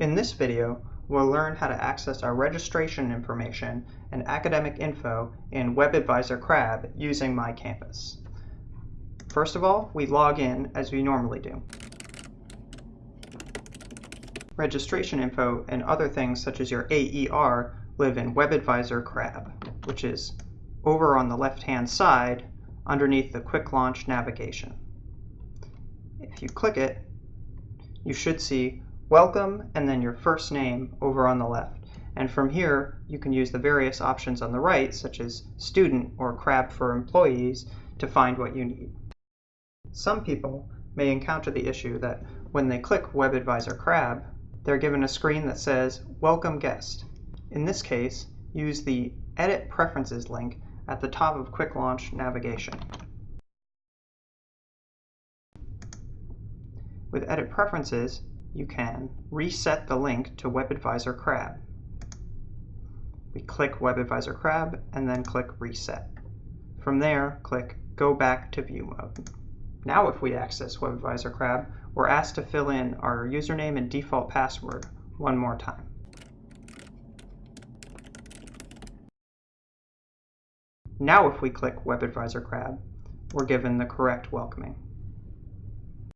In this video, we'll learn how to access our registration information and academic info in WebAdvisor CRAB using MyCampus. First of all, we log in as we normally do. Registration info and other things such as your AER live in WebAdvisor CRAB, which is over on the left-hand side underneath the Quick Launch navigation. If you click it, you should see welcome and then your first name over on the left. And from here, you can use the various options on the right, such as student or CRAB for employees, to find what you need. Some people may encounter the issue that when they click WebAdvisor CRAB, they're given a screen that says Welcome Guest. In this case, use the Edit Preferences link at the top of Quick Launch navigation. With Edit Preferences, you can reset the link to WebAdvisor CRAB. We click WebAdvisor CRAB and then click Reset. From there, click Go Back to View Mode. Now if we access WebAdvisor CRAB, we're asked to fill in our username and default password one more time. Now if we click WebAdvisor CRAB, we're given the correct welcoming.